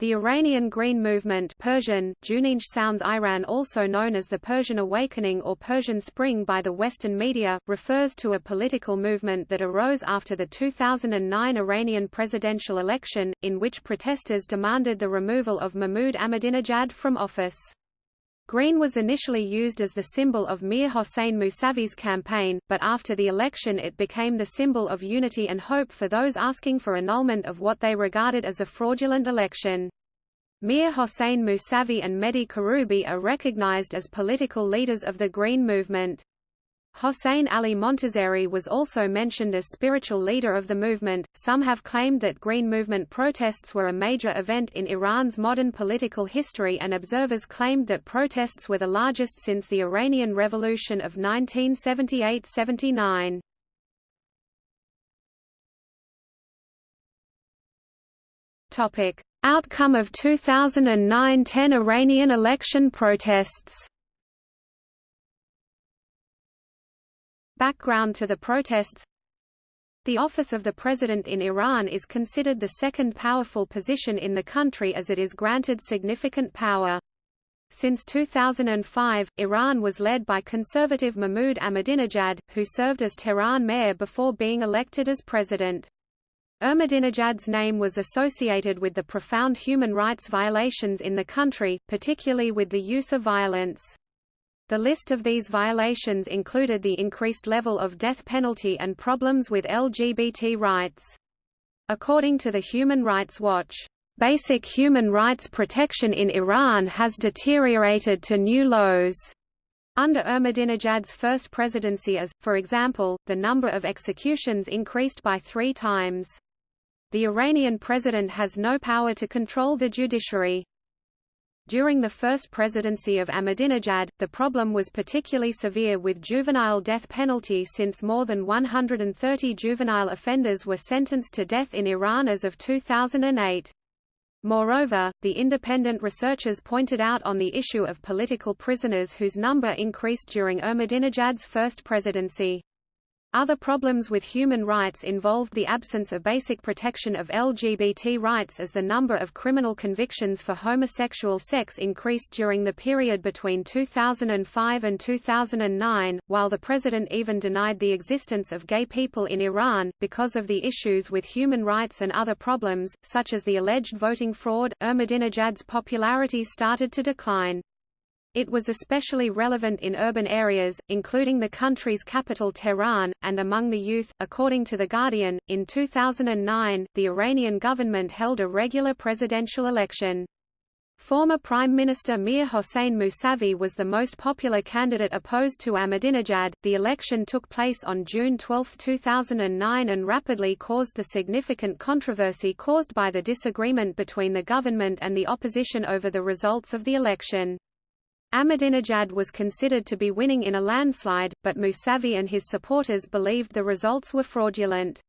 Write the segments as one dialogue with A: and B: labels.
A: The Iranian Green Movement Persian, Juninj sounds Iran also known as the Persian Awakening or Persian Spring by the Western media, refers to a political movement that arose after the 2009 Iranian presidential election, in which protesters demanded the removal of Mahmoud Ahmadinejad from office. Green was initially used as the symbol of Mir Hossein Mousavi's campaign, but after the election it became the symbol of unity and hope for those asking for annulment of what they regarded as a fraudulent election. Mir Hossein Mousavi and Mehdi Karoubi are recognized as political leaders of the Green movement. Hossein Ali Montazeri was also mentioned as spiritual leader of the movement. Some have claimed that Green Movement protests were a major event in Iran's modern political history, and observers claimed that protests were the largest since the Iranian Revolution of 1978 79. Topic: Outcome of 2009–10 Iranian election protests Background to the protests The office of the president in Iran is considered the second powerful position in the country as it is granted significant power. Since 2005, Iran was led by conservative Mahmoud Ahmadinejad, who served as Tehran mayor before being elected as president. Ahmadinejad's name was associated with the profound human rights violations in the country, particularly with the use of violence. The list of these violations included the increased level of death penalty and problems with LGBT rights. According to the Human Rights Watch, "...basic human rights protection in Iran has deteriorated to new lows." Under Ahmadinejad's first presidency as, for example, the number of executions increased by three times. The Iranian president has no power to control the judiciary. During the first presidency of Ahmadinejad, the problem was particularly severe with juvenile death penalty since more than 130 juvenile offenders were sentenced to death in Iran as of 2008. Moreover, the independent researchers pointed out on the issue of political prisoners whose number increased during Ahmadinejad's first presidency. Other problems with human rights involved the absence of basic protection of LGBT rights as the number of criminal convictions for homosexual sex increased during the period between 2005 and 2009, while the president even denied the existence of gay people in Iran. Because of the issues with human rights and other problems, such as the alleged voting fraud, Ahmadinejad's popularity started to decline. It was especially relevant in urban areas, including the country's capital Tehran, and among the youth. According to The Guardian, in 2009, the Iranian government held a regular presidential election. Former Prime Minister Mir Hossein Mousavi was the most popular candidate opposed to Ahmadinejad. The election took place on June 12, 2009 and rapidly caused the significant controversy caused by the disagreement between the government and the opposition over the results of the election. Ahmadinejad was considered to be winning in a landslide, but Mousavi and his supporters believed the results were fraudulent.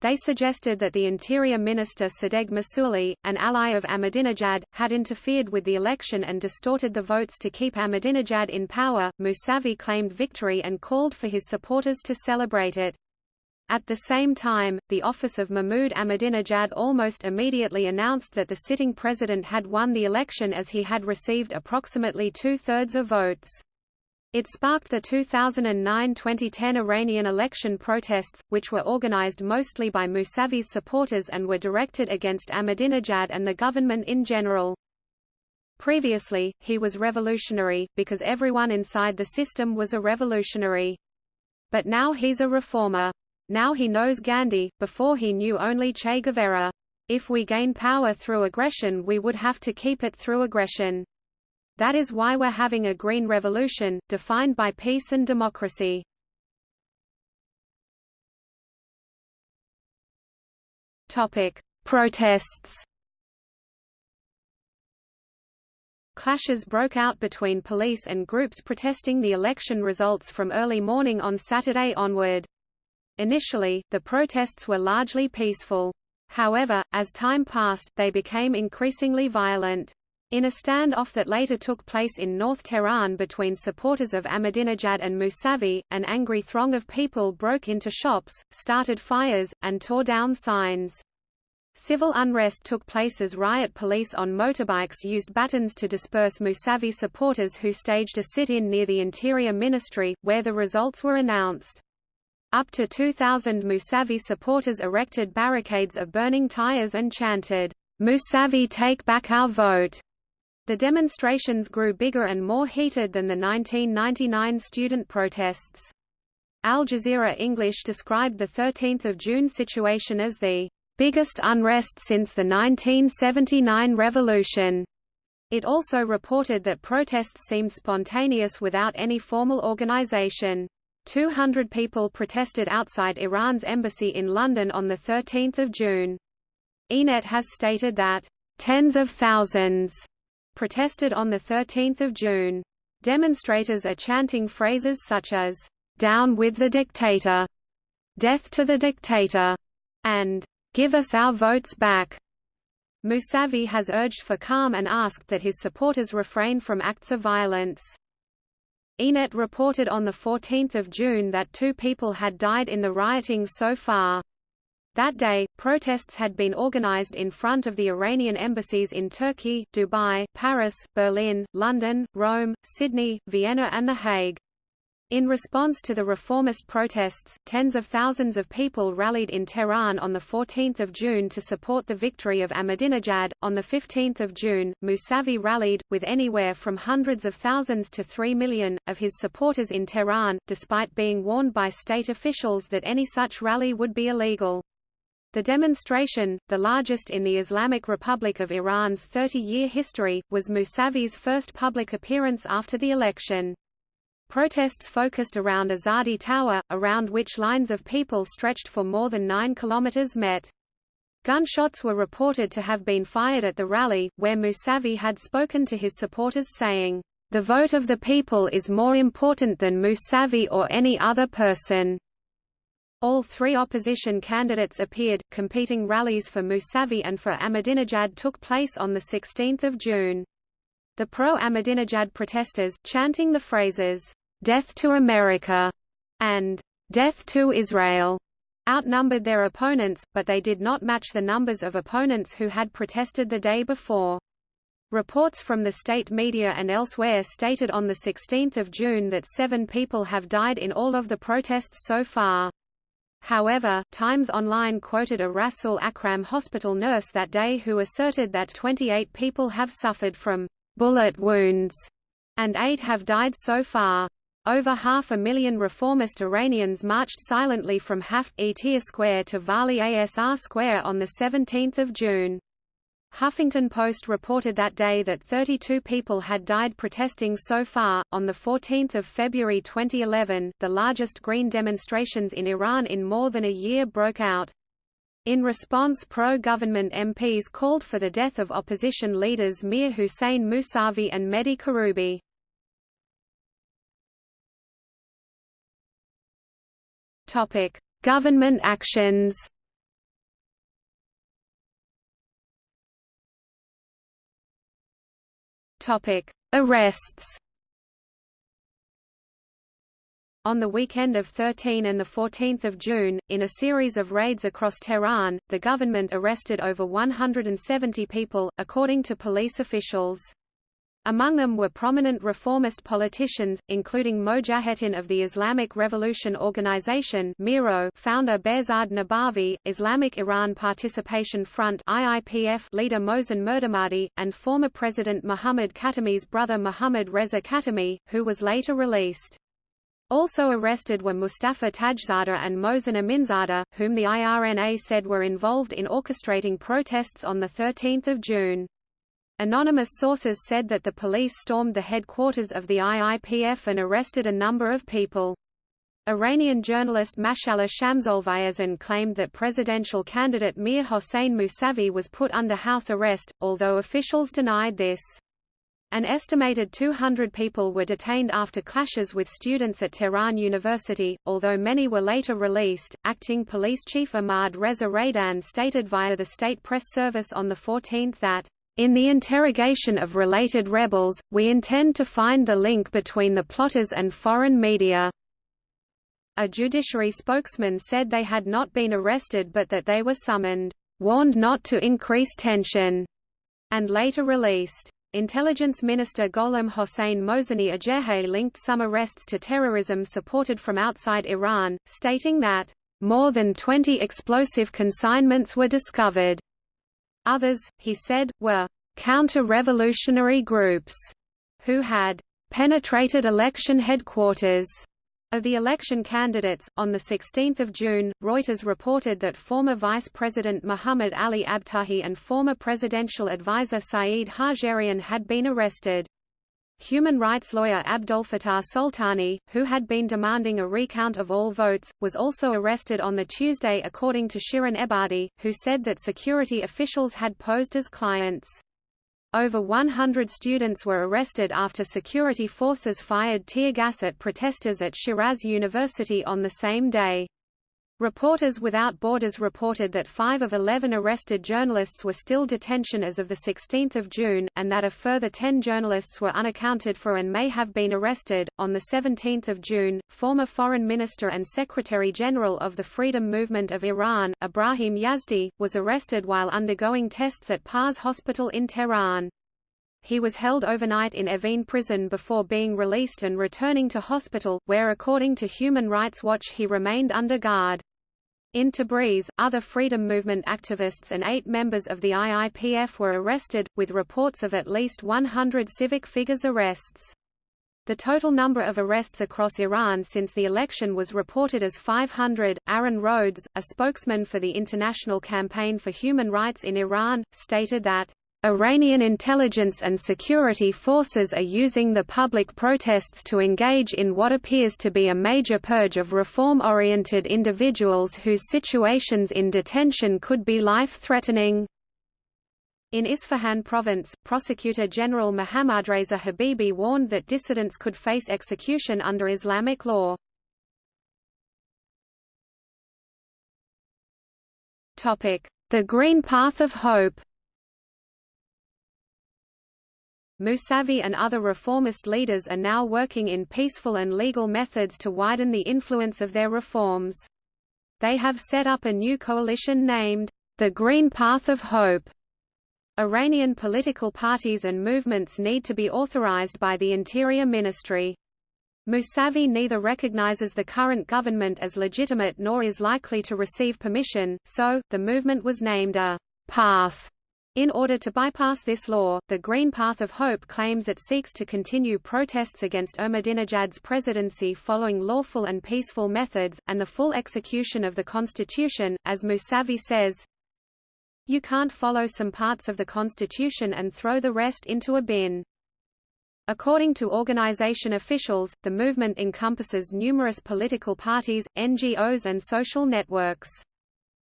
A: They suggested that the Interior Minister Sadegh Mahsouli, an ally of Ahmadinejad, had interfered with the election and distorted the votes to keep Ahmadinejad in power. Mousavi claimed victory and called for his supporters to celebrate it. At the same time, the office of Mahmoud Ahmadinejad almost immediately announced that the sitting president had won the election as he had received approximately two-thirds of votes. It sparked the 2009–2010 Iranian election protests, which were organized mostly by Mousavi's supporters and were directed against Ahmadinejad and the government in general. Previously, he was revolutionary, because everyone inside the system was a revolutionary. But now he's a reformer. Now he knows Gandhi, before he knew only Che Guevara. If we gain power through aggression we would have to keep it through aggression. That is why we're having a green revolution, defined by peace and democracy. Topic: Protests. Clashes broke out between police and groups protesting the election results from early morning on Saturday onward. Initially, the protests were largely peaceful. However, as time passed, they became increasingly violent. In a standoff that later took place in North Tehran between supporters of Ahmadinejad and Mousavi, an angry throng of people broke into shops, started fires, and tore down signs. Civil unrest took place as riot police on motorbikes used batons to disperse Mousavi supporters who staged a sit-in near the Interior Ministry, where the results were announced. Up to 2,000 Musavi supporters erected barricades of burning tires and chanted, Musavi take back our vote. The demonstrations grew bigger and more heated than the 1999 student protests. Al Jazeera English described the 13th of June situation as the biggest unrest since the 1979 revolution. It also reported that protests seemed spontaneous without any formal organization. 200 people protested outside Iran's embassy in London on 13 June. ENET has stated that, tens of thousands protested on 13 June. Demonstrators are chanting phrases such as, down with the dictator, death to the dictator, and Give us our votes back. Mousavi has urged for calm and asked that his supporters refrain from acts of violence. ENET reported on 14 June that two people had died in the rioting so far. That day, protests had been organized in front of the Iranian embassies in Turkey, Dubai, Paris, Berlin, London, Rome, Sydney, Vienna and The Hague. In response to the reformist protests, tens of thousands of people rallied in Tehran on 14 June to support the victory of Ahmadinejad. On 15 June, Mousavi rallied, with anywhere from hundreds of thousands to three million, of his supporters in Tehran, despite being warned by state officials that any such rally would be illegal. The demonstration, the largest in the Islamic Republic of Iran's 30-year history, was Mousavi's first public appearance after the election. Protests focused around Azadi Tower, around which lines of people stretched for more than 9 kilometers met. Gunshots were reported to have been fired at the rally, where Musavi had spoken to his supporters saying, "The vote of the people is more important than Musavi or any other person." All three opposition candidates appeared, competing rallies for Musavi and for Ahmadinejad took place on 16 June. The pro-Ahmadinejad protesters, chanting the phrases, "'Death to America' and "'Death to Israel' outnumbered their opponents, but they did not match the numbers of opponents who had protested the day before. Reports from the state media and elsewhere stated on 16 June that seven people have died in all of the protests so far. However, Times Online quoted a Rasul Akram hospital nurse that day who asserted that 28 people have suffered from bullet wounds and eight have died so far. Over half a million reformist Iranians marched silently from Haft-e Square to Vali Asr Square on 17 June. Huffington Post reported that day that 32 people had died protesting so far. On 14 February 2011, the largest green demonstrations in Iran in more than a year broke out. In response pro-government MPs called for the death of opposition leaders Mir Hussein Mousavi and Mehdi Karoubi. Topic: Government actions. Topic: Arrests. On the weekend of 13 and 14 June, in a series of raids across Tehran, the government arrested over 170 people, according to police officials. Among them were prominent reformist politicians, including Mojaheddin of the Islamic Revolution Organization Miro founder Behzad Nabavi, Islamic Iran Participation Front IIPF leader Mohsen Mirdamadi, and former President Muhammad Khatami's brother Muhammad Reza Khatami, who was later released. Also arrested were Mustafa Tajzadeh and Mohsen Aminzadeh, whom the IRNA said were involved in orchestrating protests on 13 June. Anonymous sources said that the police stormed the headquarters of the IIPF and arrested a number of people. Iranian journalist Mashallah Shamsolvaezin claimed that presidential candidate Mir Hossein Mousavi was put under house arrest, although officials denied this. An estimated 200 people were detained after clashes with students at Tehran University, although many were later released. Acting Police Chief Ahmad Reza Radan stated via the state press service on the 14th that in the interrogation of related rebels, we intend to find the link between the plotters and foreign media. A judiciary spokesman said they had not been arrested but that they were summoned. warned not to increase tension, and later released. Intelligence Minister Gholam Hossein Mohseni Ejderhai linked some arrests to terrorism supported from outside Iran, stating that, "...more than 20 explosive consignments were discovered." Others, he said, were counter-revolutionary groups who had penetrated election headquarters of the election candidates, on 16 June, Reuters reported that former Vice President Muhammad Ali Abtahi and former presidential advisor Saeed Hajjarian had been arrested. Human rights lawyer Abdolfattah Soltani, who had been demanding a recount of all votes, was also arrested on the Tuesday according to Shirin Ebadi, who said that security officials had posed as clients. Over 100 students were arrested after security forces fired tear gas at protesters at Shiraz University on the same day. Reporters Without Borders reported that five of 11 arrested journalists were still detention as of 16 June, and that a further 10 journalists were unaccounted for and may have been arrested. On 17 June, former Foreign Minister and Secretary-General of the Freedom Movement of Iran, Ibrahim Yazdi, was arrested while undergoing tests at Pars Hospital in Tehran. He was held overnight in Evin prison before being released and returning to hospital, where according to Human Rights Watch he remained under guard. In Tabriz, other freedom movement activists and eight members of the IIPF were arrested, with reports of at least 100 civic figures arrests. The total number of arrests across Iran since the election was reported as 500. Aaron Rhodes, a spokesman for the International Campaign for Human Rights in Iran, stated that Iranian intelligence and security forces are using the public protests to engage in what appears to be a major purge of reform-oriented individuals whose situations in detention could be life-threatening. In Isfahan province, Prosecutor General Mohammadreza Habibi warned that dissidents could face execution under Islamic law. The Green Path of Hope Mousavi and other reformist leaders are now working in peaceful and legal methods to widen the influence of their reforms. They have set up a new coalition named, the Green Path of Hope. Iranian political parties and movements need to be authorized by the Interior Ministry. Mousavi neither recognizes the current government as legitimate nor is likely to receive permission, so, the movement was named a «path» In order to bypass this law, the Green Path of Hope claims it seeks to continue protests against Ahmadinejad's presidency following lawful and peaceful methods, and the full execution of the constitution, as Musavi says, You can't follow some parts of the constitution and throw the rest into a bin. According to organization officials, the movement encompasses numerous political parties, NGOs and social networks.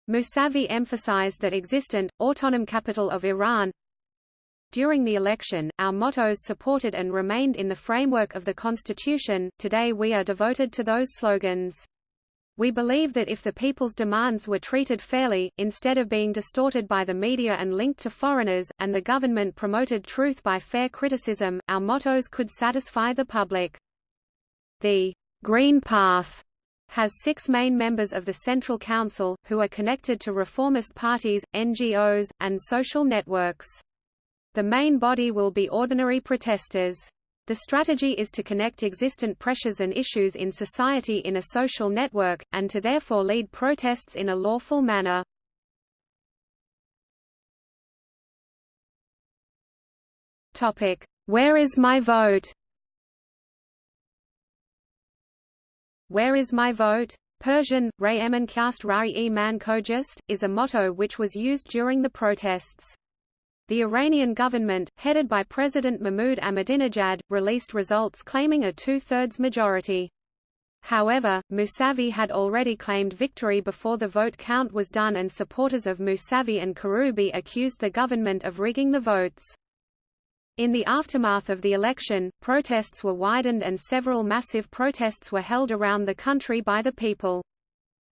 A: Mousavi emphasized that existent, autonomous capital of Iran During the election, our mottos supported and remained in the framework of the constitution, today we are devoted to those slogans. We believe that if the people's demands were treated fairly, instead of being distorted by the media and linked to foreigners, and the government promoted truth by fair criticism, our mottos could satisfy the public. The Green Path has six main members of the Central Council, who are connected to reformist parties, NGOs, and social networks. The main body will be ordinary protesters. The strategy is to connect existent pressures and issues in society in a social network, and to therefore lead protests in a lawful manner. Where is my vote? Where is my vote? Persian, Ray Emankast Rari e Man Kojist, is a motto which was used during the protests. The Iranian government, headed by President Mahmoud Ahmadinejad, released results claiming a two-thirds majority. However, Mousavi had already claimed victory before the vote count was done and supporters of Mousavi and Karoubi accused the government of rigging the votes. In the aftermath of the election, protests were widened and several massive protests were held around the country by the people.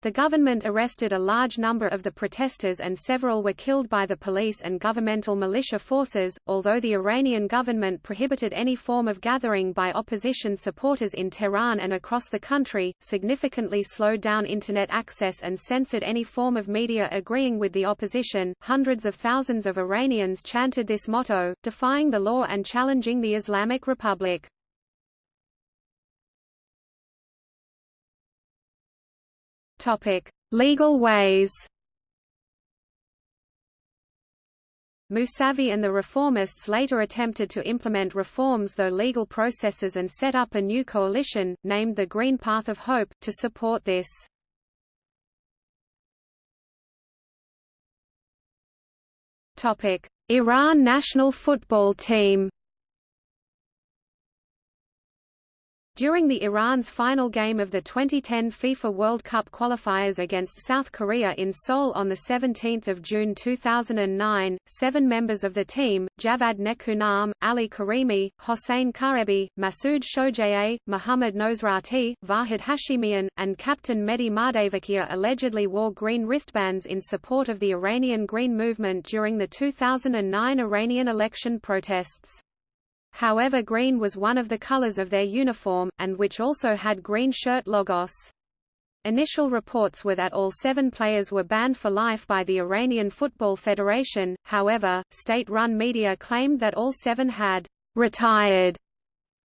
A: The government arrested a large number of the protesters and several were killed by the police and governmental militia forces, although the Iranian government prohibited any form of gathering by opposition supporters in Tehran and across the country, significantly slowed down Internet access and censored any form of media agreeing with the opposition. Hundreds of thousands of Iranians chanted this motto, defying the law and challenging the Islamic Republic. Topic: Legal ways. Musavi and the reformists later attempted to implement reforms though legal processes and set up a new coalition, named the Green Path of Hope, to support this. Iran national football team During the Iran's final game of the 2010 FIFA World Cup qualifiers against South Korea in Seoul on 17 June 2009, seven members of the team, Javad Nekounam, Ali Karimi, Hossein Kaebi, Masoud Shojaei, Mohammad Nosrati, Vahid Hashimian, and captain Mehdi Mahdavikia allegedly wore green wristbands in support of the Iranian Green Movement during the 2009 Iranian election protests. However green was one of the colors of their uniform, and which also had green shirt logos. Initial reports were that all seven players were banned for life by the Iranian Football Federation, however, state-run media claimed that all seven had «retired».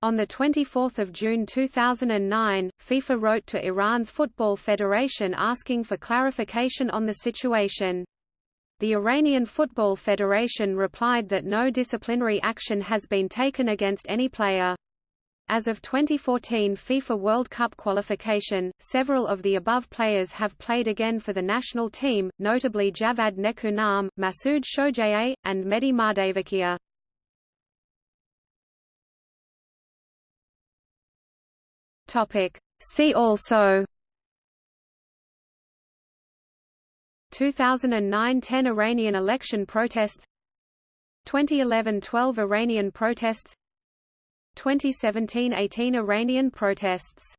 A: On 24 June 2009, FIFA wrote to Iran's Football Federation asking for clarification on the situation. The Iranian Football Federation replied that no disciplinary action has been taken against any player. As of 2014 FIFA World Cup qualification, several of the above players have played again for the national team, notably Javad Nekounam, Masoud Shojaei, and Mehdi Mahdavikia. See also 2009–10 Iranian election protests 2011–12 Iranian protests 2017–18 Iranian protests